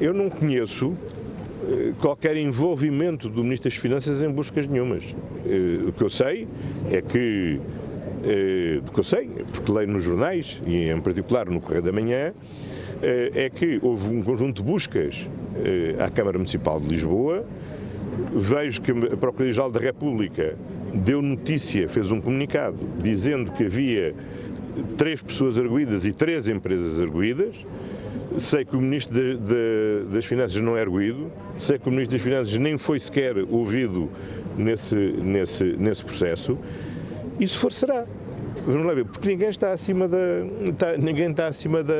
Eu não conheço eh, qualquer envolvimento do Ministro das Finanças em buscas nenhumas. Eh, o que eu sei é que, eh, do que eu sei, porque leio nos jornais, e em particular no Correio da Manhã, é que houve um conjunto de buscas à Câmara Municipal de Lisboa, vejo que a Procuradoria-Geral da República deu notícia, fez um comunicado, dizendo que havia três pessoas arguídas e três empresas arguídas, Sei que o Ministro de, de, das Finanças não é arguído, sei que o Ministro das Finanças nem foi sequer ouvido nesse, nesse, nesse processo. E se for, será. Vamos lá ver, porque ninguém está acima da, está, ninguém está acima da,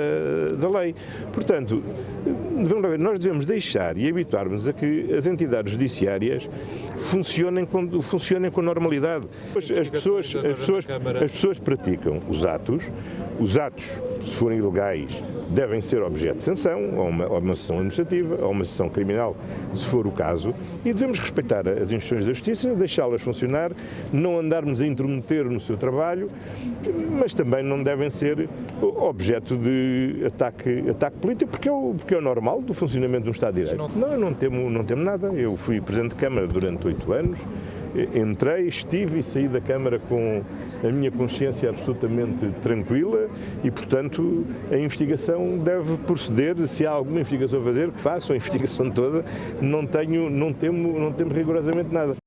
da lei. Portanto, vamos lá ver, nós devemos deixar e habituarmos a que as entidades judiciárias funcionem com, funcionem com normalidade. As pessoas, as, pessoas, as pessoas praticam os atos, os atos, se forem ilegais, devem ser objeto de sanção, ou uma, ou uma sanção administrativa, ou uma sanção criminal, se for o caso, e devemos respeitar as instituições da justiça, deixá-las funcionar, não andarmos a intrometer no seu trabalho, mas também não devem ser objeto de ataque, ataque político, porque é, o, porque é o normal do funcionamento do Estado de Direito. Não, eu não temo, não temo nada. Eu fui Presidente de Câmara durante oito anos, entrei, estive e saí da Câmara com a minha consciência absolutamente tranquila e, portanto, a investigação deve proceder. Se há alguma investigação a fazer, que faça a investigação toda. Não tenho, não temo, não temo rigorosamente nada.